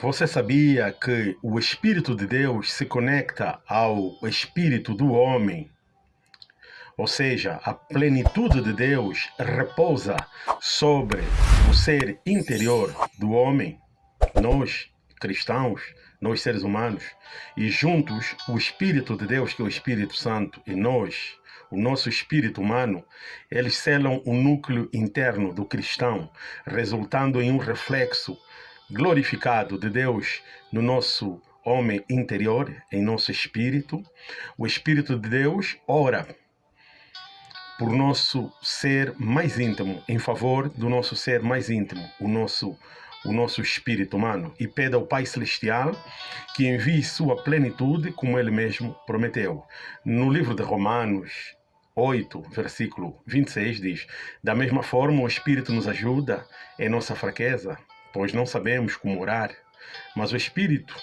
Você sabia que o Espírito de Deus se conecta ao Espírito do homem? Ou seja, a plenitude de Deus repousa sobre o ser interior do homem, nós cristãos, nós seres humanos, e juntos o Espírito de Deus, que é o Espírito Santo, e nós, o nosso espírito humano, eles selam o núcleo interno do cristão, resultando em um reflexo glorificado de Deus no nosso homem interior, em nosso espírito. O Espírito de Deus ora por nosso ser mais íntimo, em favor do nosso ser mais íntimo, o nosso o nosso espírito humano e pede ao Pai Celestial que envie sua plenitude como ele mesmo prometeu. No livro de Romanos 8, versículo 26 diz: Da mesma forma, o Espírito nos ajuda em nossa fraqueza, pois não sabemos como orar, mas o Espírito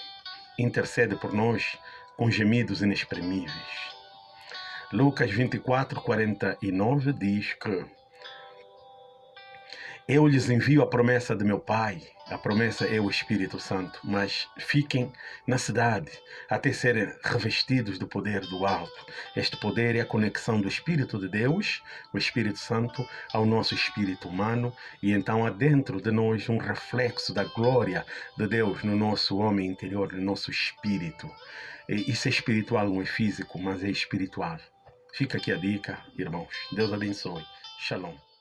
intercede por nós com gemidos inexprimíveis. Lucas 24, 49 diz que eu lhes envio a promessa de meu Pai, a promessa é o Espírito Santo, mas fiquem na cidade até serem revestidos do poder do alto. Este poder é a conexão do Espírito de Deus, o Espírito Santo, ao nosso espírito humano, e então há dentro de nós um reflexo da glória de Deus no nosso homem interior, no nosso espírito. Isso é espiritual, não é físico, mas é espiritual. Fica aqui a dica, irmãos. Deus abençoe. Shalom.